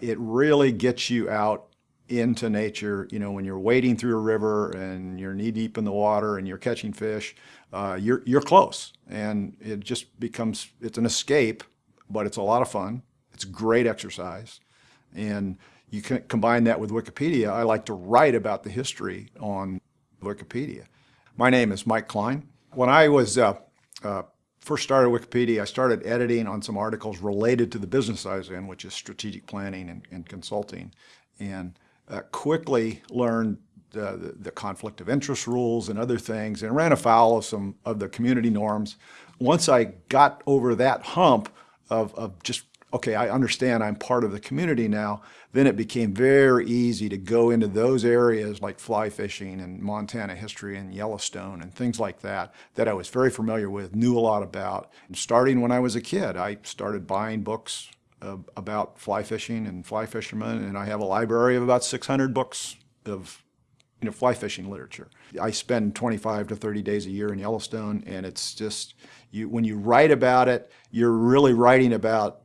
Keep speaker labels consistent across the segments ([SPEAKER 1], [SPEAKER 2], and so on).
[SPEAKER 1] It really gets you out into nature, you know, when you're wading through a river and you're knee deep in the water and you're catching fish, uh, you're, you're close. And it just becomes, it's an escape, but it's a lot of fun. It's great exercise. And you can combine that with Wikipedia. I like to write about the history on Wikipedia. My name is Mike Cline. When I was uh, uh, first started Wikipedia, I started editing on some articles related to the business I was in, which is strategic planning and, and consulting. And uh, quickly learned the, the, conflict of interest rules and other things and ran afoul of some of the community norms. Once I got over that hump of, of just, okay, I understand I'm part of the community now, then it became very easy to go into those areas like fly fishing and Montana history and Yellowstone and things like that, that I was very familiar with, knew a lot about. And starting when I was a kid, I started buying books uh, about fly fishing and fly fishermen, and I have a library of about 600 books of you know, fly fishing literature. I spend 25 to 30 days a year in Yellowstone, and it's just, you, when you write about it, you're really writing about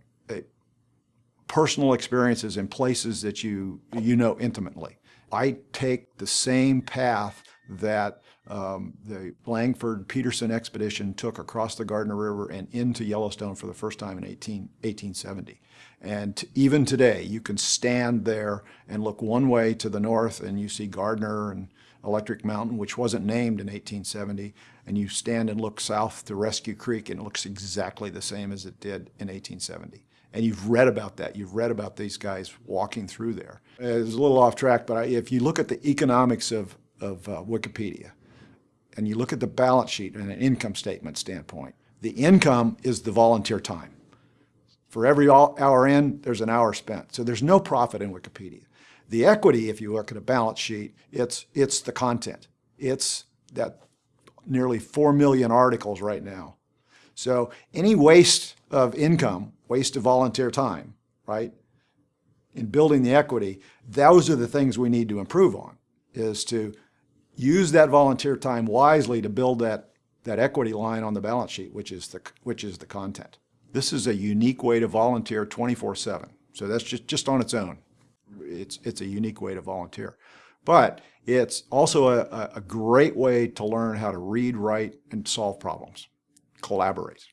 [SPEAKER 1] personal experiences in places that you, you know intimately. I take the same path that um, the Langford Peterson expedition took across the Gardner River and into Yellowstone for the first time in 18, 1870. And even today, you can stand there and look one way to the north and you see Gardiner and Electric Mountain, which wasn't named in 1870, and you stand and look south to Rescue Creek and it looks exactly the same as it did in 1870. And you've read about that. You've read about these guys walking through there. It's a little off track, but if you look at the economics of, of uh, Wikipedia, and you look at the balance sheet and an income statement standpoint, the income is the volunteer time. For every hour in, there's an hour spent. So there's no profit in Wikipedia. The equity, if you look at a balance sheet, it's, it's the content. It's that nearly 4 million articles right now. So any waste of income, waste of volunteer time, right, in building the equity, those are the things we need to improve on, is to use that volunteer time wisely to build that, that equity line on the balance sheet, which is the, which is the content. This is a unique way to volunteer 24-7. So that's just, just on its own. It's, it's a unique way to volunteer. But it's also a, a great way to learn how to read, write, and solve problems, collaborate.